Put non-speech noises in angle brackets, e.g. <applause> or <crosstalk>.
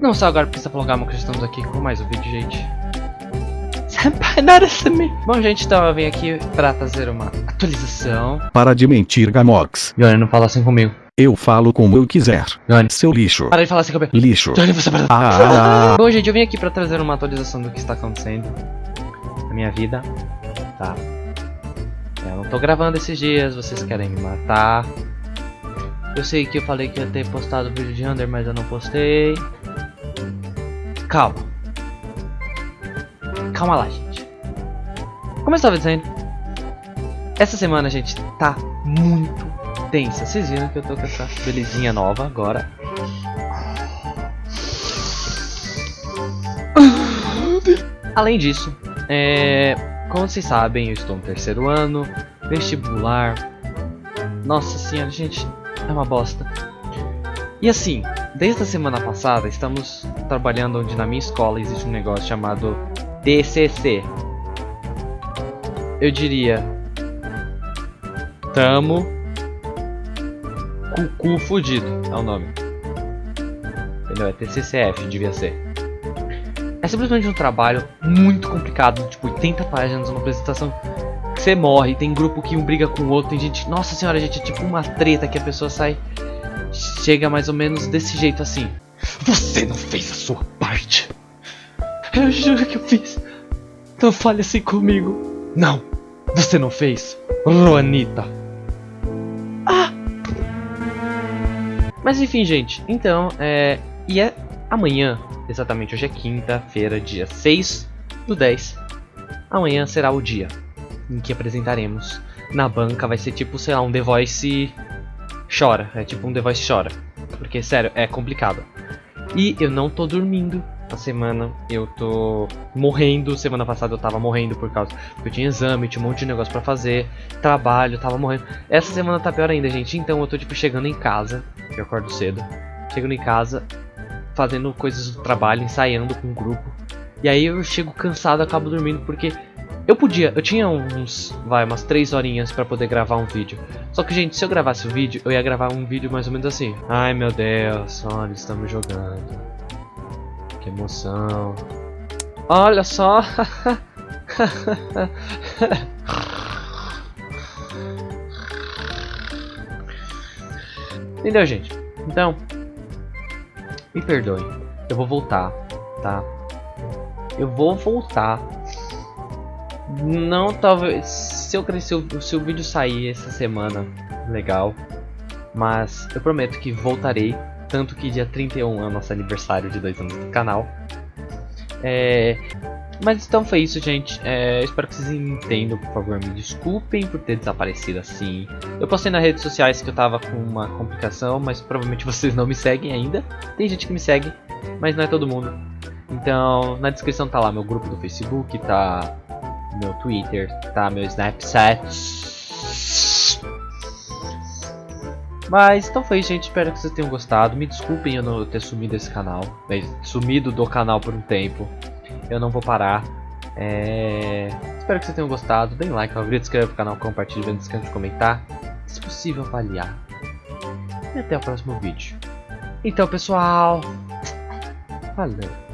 Não só agora está prolongar, mas estamos aqui com mais um vídeo, gente. Senpai, <laughs> nada me. Bom, gente, então eu vim aqui pra trazer uma atualização. Para de mentir, Gamox. Johnny, não fala assim comigo. Eu falo como eu quiser. Johnny, Seu lixo. para de falar assim comigo. Lixo. Johnny, você para. Ah, ah, Bom, gente, eu vim aqui pra trazer uma atualização do que está acontecendo na minha vida, tá? Eu não tô gravando esses dias, vocês querem me matar. Eu sei que eu falei que ia ter postado o vídeo de Under, mas eu não postei. Calma. Calma lá, gente. Como eu estava dizendo, essa semana, gente, tá muito tensa. Vocês viram que eu tô com essa belezinha nova agora. Além disso, é, como vocês sabem, eu estou no terceiro ano, vestibular. Nossa senhora, gente, é uma bosta. E assim, desde a semana passada estamos trabalhando onde na minha escola existe um negócio chamado TCC. Eu diria, tamo cucu fudido, é o nome. Entendeu? É TCCF, devia ser. É simplesmente um trabalho muito complicado, tipo 80 páginas, uma apresentação que você morre, tem grupo que um briga com o outro, tem gente, nossa senhora, gente, é tipo uma treta que a pessoa sai chega mais ou menos desse jeito assim. Você não fez a sua parte. Eu juro que eu fiz. Não fale assim comigo. Não, você não fez, Juanita. Ah! Mas enfim, gente, então, é. E é amanhã, exatamente hoje é quinta-feira, dia 6 do 10. Amanhã será o dia em que apresentaremos. Na banca vai ser tipo, sei lá, um The Voice chora. É tipo um The Voice chora. Porque, sério, é complicado. E eu não tô dormindo a semana. Eu tô morrendo. Semana passada eu tava morrendo por causa. Porque eu tinha exame, tinha um monte de negócio pra fazer. Trabalho, tava morrendo. Essa semana tá pior ainda, gente. Então eu tô, tipo, chegando em casa. Eu acordo cedo. Chegando em casa, fazendo coisas do trabalho, ensaiando com um grupo. E aí eu chego cansado, acabo dormindo porque eu podia, eu tinha uns, vai, umas 3 horinhas pra poder gravar um vídeo. Só que, gente, se eu gravasse o vídeo, eu ia gravar um vídeo mais ou menos assim. Ai, meu Deus, olha, estamos jogando. Que emoção. Olha só. <laughs> Entendeu, gente? Então, me perdoem. Eu vou voltar, tá? Eu vou voltar não, talvez. Se eu crescer, se o vídeo sair essa semana, legal. Mas eu prometo que voltarei. Tanto que dia 31 é o nosso aniversário de dois anos do canal. É, mas então foi isso, gente. É, espero que vocês entendam, por favor. Me desculpem por ter desaparecido assim. Eu postei nas redes sociais que eu tava com uma complicação, mas provavelmente <laughs> vocês não me seguem ainda. Tem gente que me segue, mas não é todo mundo. Então, na descrição tá lá meu grupo do Facebook, tá meu Twitter, tá? Meu Snapchat. Mas então foi gente, espero que vocês tenham gostado. Me desculpem eu não ter sumido desse canal, sumido do canal por um tempo. Eu não vou parar. É... Espero que vocês tenham gostado. Deem like, favorito, inscreva no canal, compartilhe, não esqueça de comentar. Se possível, avaliar. E até o próximo vídeo. Então, pessoal, valeu.